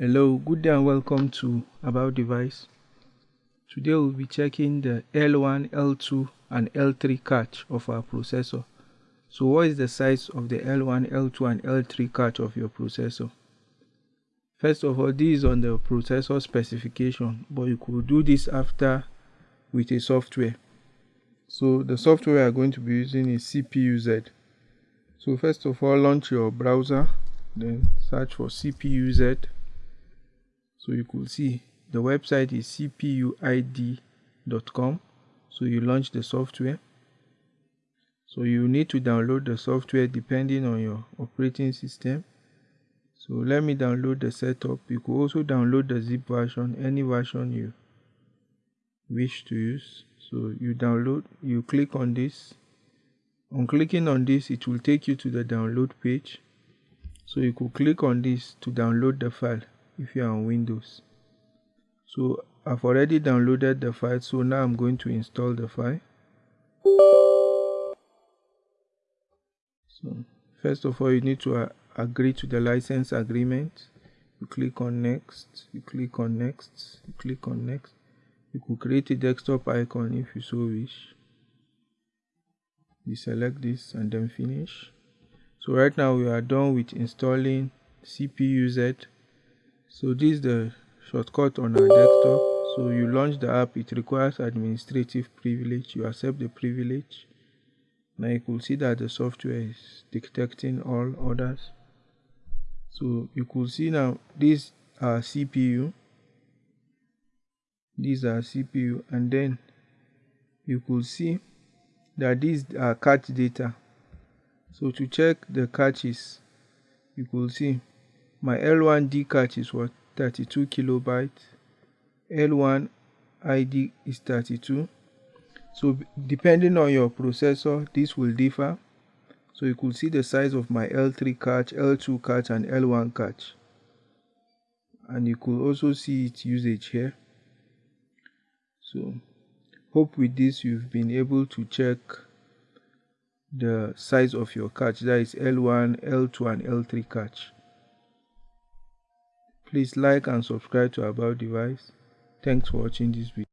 Hello, good day and welcome to About Device. Today we'll be checking the L1, L2 and L3 cache of our processor. So what is the size of the L1, L2 and L3 cache of your processor? First of all, this is on the processor specification, but you could do this after with a software. So the software we are going to be using is CPUZ. So first of all, launch your browser, then search for CPUZ so you could see the website is cpuid.com so you launch the software. So you need to download the software depending on your operating system. So let me download the setup. You could also download the zip version any version you wish to use. So you download you click on this. On clicking on this it will take you to the download page. So you could click on this to download the file if you are on Windows. So I've already downloaded the file so now I'm going to install the file. So first of all you need to uh, agree to the license agreement. You click on next, you click on next, you click on next. You could create a desktop icon if you so wish. You select this and then finish. So right now we are done with installing CPUZ so this is the shortcut on our desktop. So you launch the app it requires administrative privilege. You accept the privilege. Now you could see that the software is detecting all others. So you could see now this are cpu these are cpu and then you could see that these are cache data. So to check the caches you could see my L1D cache is what? 32 kilobytes. L1 ID is 32 so depending on your processor this will differ. So you could see the size of my L3 cache L2 cache and L1 cache and you could also see its usage here. So hope with this you've been able to check the size of your cache that is L1 L2 and L3 cache Please like and subscribe to About Device. Thanks for watching this video.